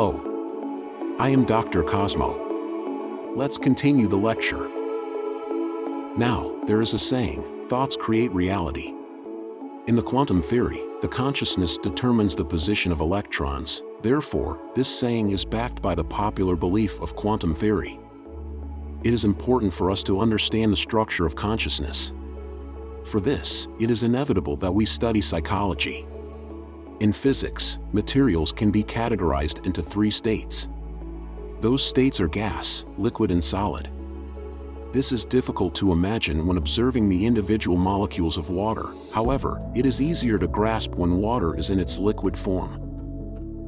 Hello. I am Dr. Cosmo. Let's continue the lecture. Now, there is a saying, thoughts create reality. In the quantum theory, the consciousness determines the position of electrons, therefore, this saying is backed by the popular belief of quantum theory. It is important for us to understand the structure of consciousness. For this, it is inevitable that we study psychology. In physics, materials can be categorized into three states. Those states are gas, liquid and solid. This is difficult to imagine when observing the individual molecules of water, however, it is easier to grasp when water is in its liquid form.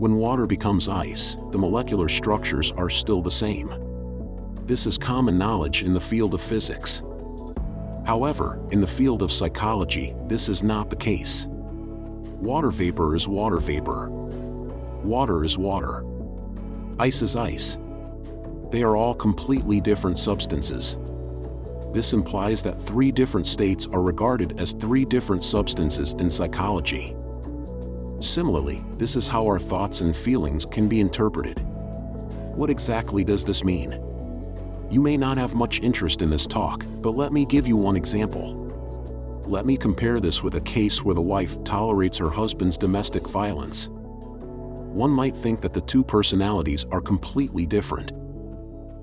When water becomes ice, the molecular structures are still the same. This is common knowledge in the field of physics. However, in the field of psychology, this is not the case. Water vapor is water vapor. Water is water. Ice is ice. They are all completely different substances. This implies that three different states are regarded as three different substances in psychology. Similarly, this is how our thoughts and feelings can be interpreted. What exactly does this mean? You may not have much interest in this talk, but let me give you one example. Let me compare this with a case where the wife tolerates her husband's domestic violence. One might think that the two personalities are completely different.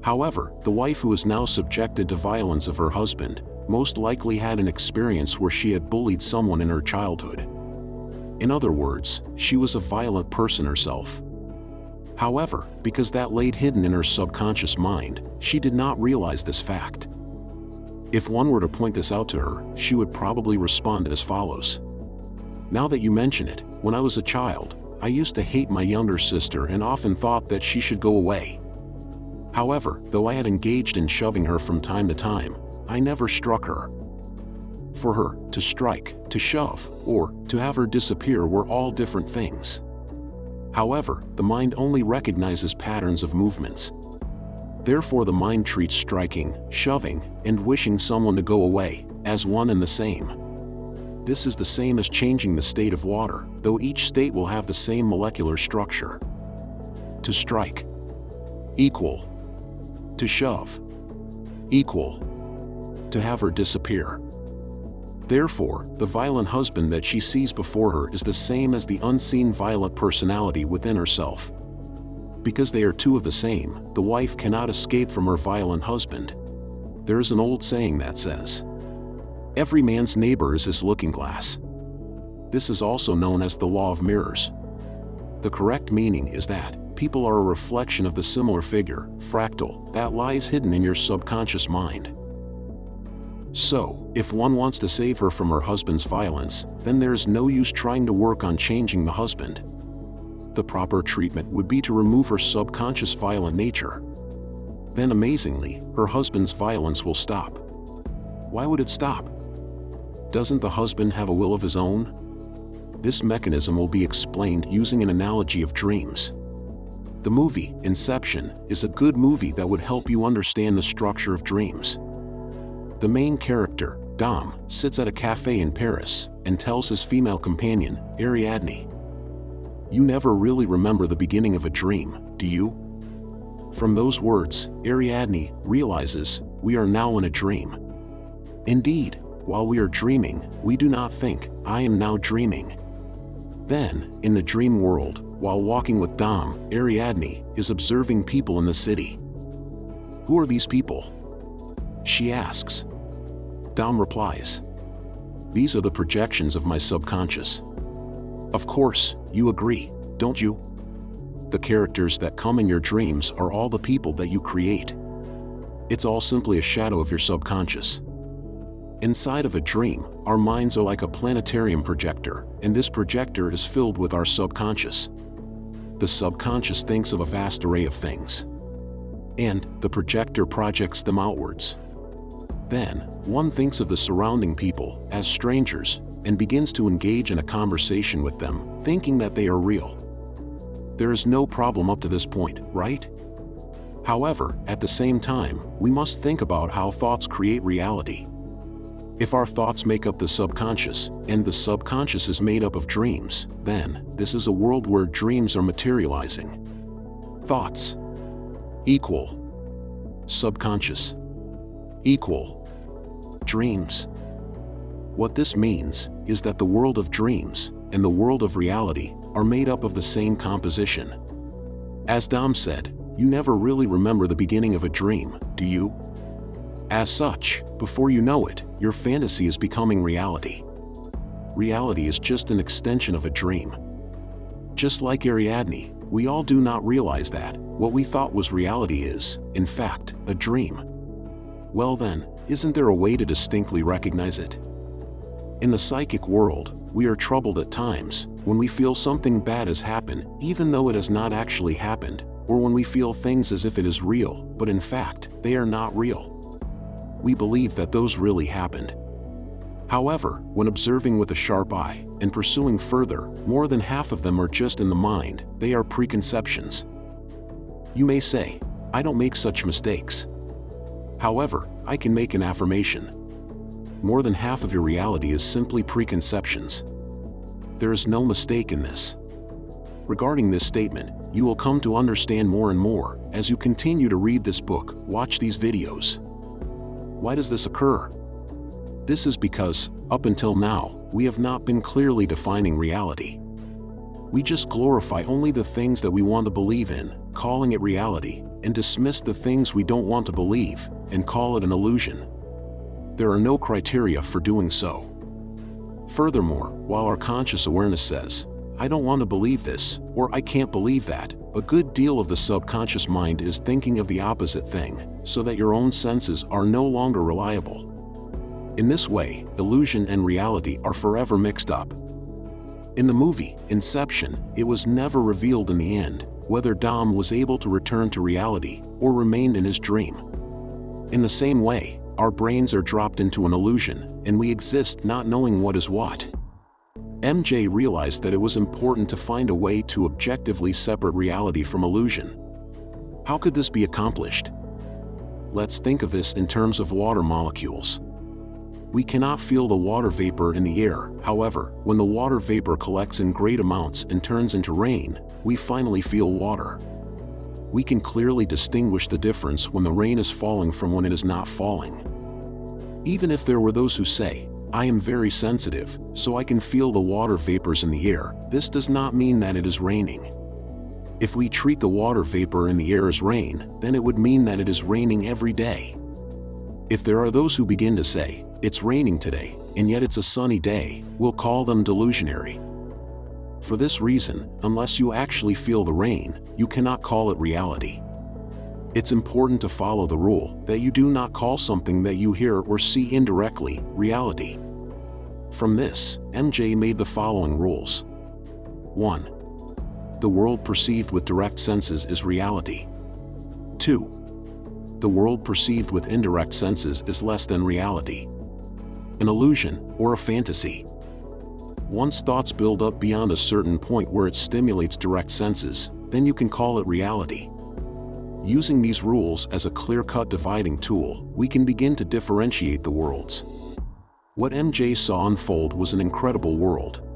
However, the wife who is now subjected to violence of her husband, most likely had an experience where she had bullied someone in her childhood. In other words, she was a violent person herself. However, because that laid hidden in her subconscious mind, she did not realize this fact. If one were to point this out to her, she would probably respond as follows. Now that you mention it, when I was a child, I used to hate my younger sister and often thought that she should go away. However, though I had engaged in shoving her from time to time, I never struck her. For her, to strike, to shove, or to have her disappear were all different things. However, the mind only recognizes patterns of movements. Therefore the mind treats striking, shoving, and wishing someone to go away, as one and the same. This is the same as changing the state of water, though each state will have the same molecular structure. To strike. Equal. To shove. Equal. To have her disappear. Therefore, the violent husband that she sees before her is the same as the unseen violent personality within herself because they are two of the same, the wife cannot escape from her violent husband. There is an old saying that says, Every man's neighbor is his looking glass. This is also known as the law of mirrors. The correct meaning is that people are a reflection of the similar figure, fractal, that lies hidden in your subconscious mind. So, if one wants to save her from her husband's violence, then there is no use trying to work on changing the husband the proper treatment would be to remove her subconscious violent nature. Then amazingly, her husband's violence will stop. Why would it stop? Doesn't the husband have a will of his own? This mechanism will be explained using an analogy of dreams. The movie, Inception, is a good movie that would help you understand the structure of dreams. The main character, Dom, sits at a cafe in Paris and tells his female companion, Ariadne, you never really remember the beginning of a dream, do you? From those words, Ariadne realizes we are now in a dream. Indeed, while we are dreaming, we do not think, I am now dreaming. Then, in the dream world, while walking with Dom, Ariadne is observing people in the city. Who are these people? She asks. Dom replies. These are the projections of my subconscious. Of course, you agree, don't you? The characters that come in your dreams are all the people that you create. It's all simply a shadow of your subconscious. Inside of a dream, our minds are like a planetarium projector, and this projector is filled with our subconscious. The subconscious thinks of a vast array of things. And, the projector projects them outwards. Then, one thinks of the surrounding people as strangers, and begins to engage in a conversation with them, thinking that they are real. There is no problem up to this point, right? However, at the same time, we must think about how thoughts create reality. If our thoughts make up the subconscious, and the subconscious is made up of dreams, then, this is a world where dreams are materializing. Thoughts. Equal. Subconscious. Equal. Dreams. What this means is that the world of dreams and the world of reality are made up of the same composition. As Dom said, you never really remember the beginning of a dream, do you? As such, before you know it, your fantasy is becoming reality. Reality is just an extension of a dream. Just like Ariadne, we all do not realize that what we thought was reality is, in fact, a dream. Well then, isn't there a way to distinctly recognize it? In the psychic world, we are troubled at times when we feel something bad has happened, even though it has not actually happened, or when we feel things as if it is real, but in fact, they are not real. We believe that those really happened. However, when observing with a sharp eye and pursuing further, more than half of them are just in the mind, they are preconceptions. You may say, I don't make such mistakes. However, I can make an affirmation more than half of your reality is simply preconceptions. There is no mistake in this. Regarding this statement, you will come to understand more and more as you continue to read this book, watch these videos. Why does this occur? This is because, up until now, we have not been clearly defining reality. We just glorify only the things that we want to believe in, calling it reality, and dismiss the things we don't want to believe, and call it an illusion there are no criteria for doing so. Furthermore, while our conscious awareness says, I don't want to believe this, or I can't believe that, a good deal of the subconscious mind is thinking of the opposite thing, so that your own senses are no longer reliable. In this way, illusion and reality are forever mixed up. In the movie, Inception, it was never revealed in the end, whether Dom was able to return to reality, or remained in his dream. In the same way, our brains are dropped into an illusion, and we exist not knowing what is what. MJ realized that it was important to find a way to objectively separate reality from illusion. How could this be accomplished? Let's think of this in terms of water molecules. We cannot feel the water vapor in the air, however, when the water vapor collects in great amounts and turns into rain, we finally feel water we can clearly distinguish the difference when the rain is falling from when it is not falling. Even if there were those who say, I am very sensitive, so I can feel the water vapors in the air, this does not mean that it is raining. If we treat the water vapor in the air as rain, then it would mean that it is raining every day. If there are those who begin to say, it's raining today, and yet it's a sunny day, we'll call them delusionary. For this reason, unless you actually feel the rain, you cannot call it reality. It's important to follow the rule that you do not call something that you hear or see indirectly reality. From this, MJ made the following rules. 1. The world perceived with direct senses is reality. 2. The world perceived with indirect senses is less than reality. An illusion, or a fantasy. Once thoughts build up beyond a certain point where it stimulates direct senses, then you can call it reality. Using these rules as a clear-cut dividing tool, we can begin to differentiate the worlds. What MJ saw unfold was an incredible world.